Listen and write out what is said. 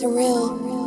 surreal.